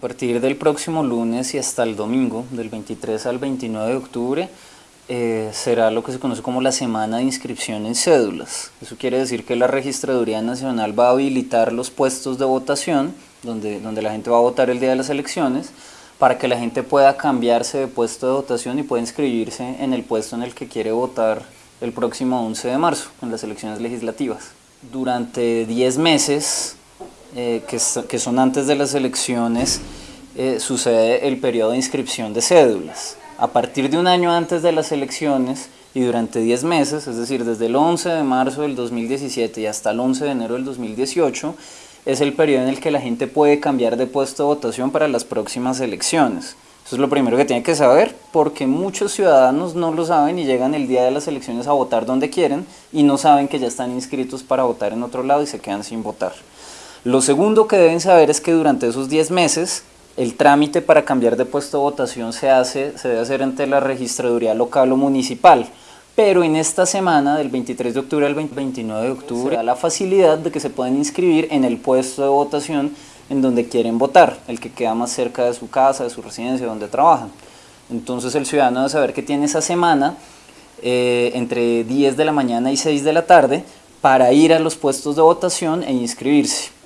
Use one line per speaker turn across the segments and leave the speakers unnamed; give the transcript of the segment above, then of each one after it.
partir del próximo lunes y hasta el domingo, del 23 al 29 de octubre, eh, será lo que se conoce como la semana de inscripción en cédulas. Eso quiere decir que la Registraduría Nacional va a habilitar los puestos de votación, donde, donde la gente va a votar el día de las elecciones, para que la gente pueda cambiarse de puesto de votación y pueda inscribirse en el puesto en el que quiere votar el próximo 11 de marzo, en las elecciones legislativas. Durante 10 meses, eh, que, que, son antes de las elecciones, eh, sucede el periodo de inscripción de cédulas a partir de un año antes de las elecciones y durante 10 meses, es decir, desde el 11 de marzo del 2017 y hasta el 11 de enero del 2018, es el periodo en el que la gente puede cambiar de puesto de votación para las próximas elecciones. Eso es lo primero que tiene que saber, porque muchos ciudadanos no lo saben y llegan el día de las elecciones a votar donde quieren y no saben que ya están inscritos para votar en otro lado y se quedan sin votar. Lo segundo que deben saber es que durante esos 10 meses el trámite para cambiar de puesto de votación se, hace, se debe hacer ante la registraduría local o municipal, pero en esta semana, del 23 de octubre al 29 de octubre, da la facilidad de que se pueden inscribir en el puesto de votación en donde quieren votar, el que queda más cerca de su casa, de su residencia, donde trabajan. Entonces el ciudadano debe saber que tiene esa semana eh, entre 10 de la mañana y 6 de la tarde para ir a los puestos de votación e inscribirse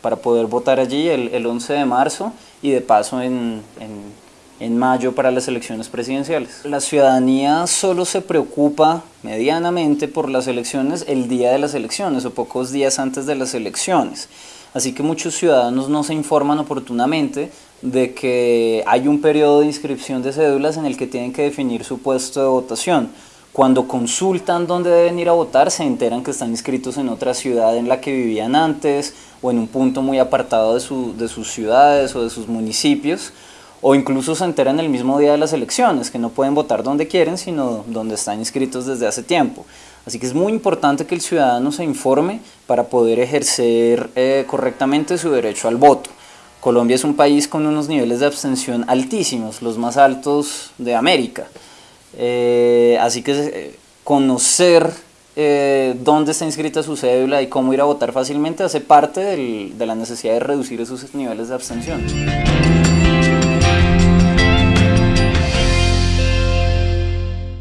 para poder votar allí el, el 11 de marzo y de paso en, en, en, mayo para las elecciones presidenciales. La ciudadanía solo se preocupa medianamente por las elecciones el día de las elecciones o pocos días antes de las elecciones. Así que muchos ciudadanos no se informan oportunamente de que hay un periodo de inscripción de cédulas en el que tienen que definir su puesto de votación. Cuando consultan dónde deben ir a votar, se enteran que están inscritos en otra ciudad en la que vivían antes o en un punto muy apartado de, su, de sus ciudades o de sus municipios o incluso se enteran el mismo día de las elecciones, que no pueden votar donde quieren, sino donde están inscritos desde hace tiempo. Así que es muy importante que el ciudadano se informe para poder ejercer eh, correctamente su derecho al voto. Colombia es un país con unos niveles de abstención altísimos, los más altos de América. Eh, así que eh, conocer eh, dónde está inscrita su cédula y cómo ir a votar fácilmente hace parte del, de la necesidad de reducir esos niveles de abstención.